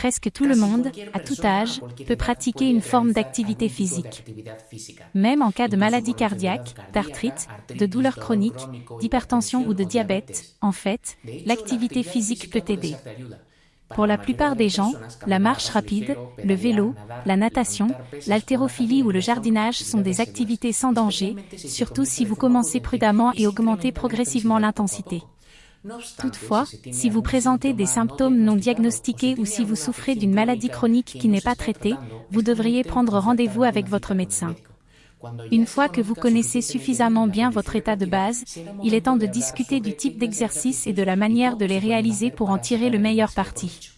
Presque tout le monde, à tout âge, peut pratiquer une forme d'activité physique. Même en cas de maladie cardiaque, d'arthrite, de douleurs chroniques, d'hypertension ou de diabète, en fait, l'activité physique peut aider. Pour la plupart des gens, la marche rapide, le vélo, la natation, l'haltérophilie ou le jardinage sont des activités sans danger, surtout si vous commencez prudemment et augmentez progressivement l'intensité. Toutefois, si vous présentez des symptômes non diagnostiqués ou si vous souffrez d'une maladie chronique qui n'est pas traitée, vous devriez prendre rendez-vous avec votre médecin. Une fois que vous connaissez suffisamment bien votre état de base, il est temps de discuter du type d'exercice et de la manière de les réaliser pour en tirer le meilleur parti.